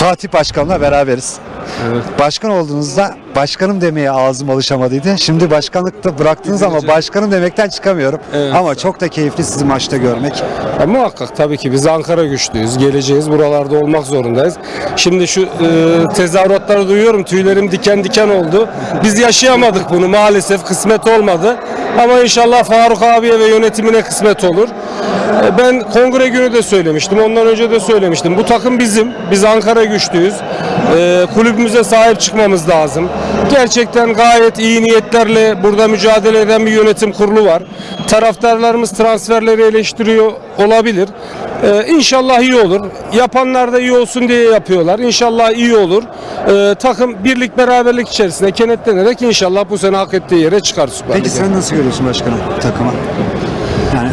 Fatih Başkan'la beraberiz. Evet. Başkan olduğunuzda başkanım demeye ağzım alışamadıydı. Şimdi başkanlıkta bıraktınız ama başkanım demekten çıkamıyorum. Evet. Ama çok da keyifli sizi maçta görmek. Ya muhakkak tabii ki biz Ankara güçlüyüz. Geleceğiz. Buralarda olmak zorundayız. Şimdi şu e, tezahüratları duyuyorum. Tüylerim diken diken oldu. Biz yaşayamadık bunu maalesef. Kısmet olmadı. Ama inşallah Faruk abiye ve yönetimine kısmet olur. E, ben kongre günü de söylemiştim. Ondan önce de söylemiştim. Bu takım bizim. Biz Ankara güçlüyüz. E, kulübümüze sahip çıkmamız lazım. Gerçekten gayet iyi niyetlerle burada mücadele eden bir yönetim kurulu var. Taraftarlarımız transferleri eleştiriyor olabilir. Ee, inşallah iyi olur. Yapanlar da iyi olsun diye yapıyorlar. İnşallah iyi olur. Ee, takım birlik beraberlik içerisinde kenetlenerek inşallah bu sene hak ettiği yere çıkar Süper Peki Lig'e. sen nasıl görüyorsun başkanım takımı? Yani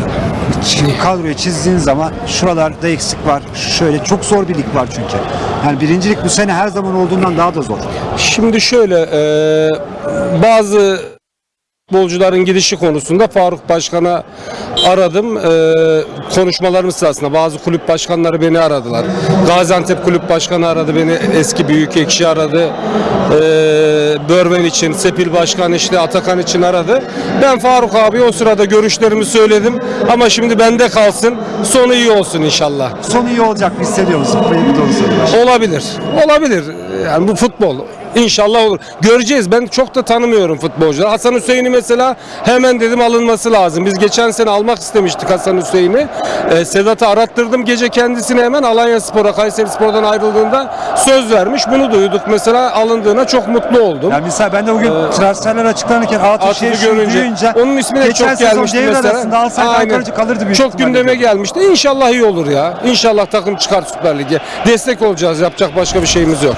ç- kadroyu çizdiğin zaman şuralarda eksik var. Şöyle çok zor bir lig var çünkü. Yani birincilik bu sene her zaman olduğundan daha da zor. Şimdi şöyle e, bazı futbolcuların gidişi konusunda Faruk Başkan'a aradım. E, konuşmalarımız sırasında bazı kulüp başkanları beni aradılar. Gaziantep kulüp başkanı aradı beni. Eski büyük ekşi aradı. E, Börven için, Sepil Başkan işte Atakan için aradı. Ben Faruk abi o sırada görüşlerimi söyledim. Ama şimdi bende kalsın. Sonu iyi olsun inşallah. Son iyi olacak mı hissediyor musun? Bu doğru soru. Olabilir. Olabilir. Yani bu futbol. İnşallah olur. Göreceğiz. Ben çok da tanımıyorum futbolcuları. Hasan Hüseyin'i mesela hemen dedim alınması lazım. Biz geçen sene almak istemiştik Hasan Hüseyin'i. Ee, Sedat'ı arattırdım. Gece kendisine hemen Alanya Spor'a, Kayseri Spor'dan ayrıldığında söz vermiş. Bunu duyduk. Mesela alındığına çok mutlu oldum. Yani mesela ben de bugün transferler açıklanırken Şehir görünce duyunca onun ismi de çok gelmişti mesela. Aynen. Kalırdı büyük Çok gündeme gelmişti. İnşallah iyi olur ya. İnşallah takım çıkar Süper Lig'e. Destek olacağız. Yapacak başka bir şeyimiz yok.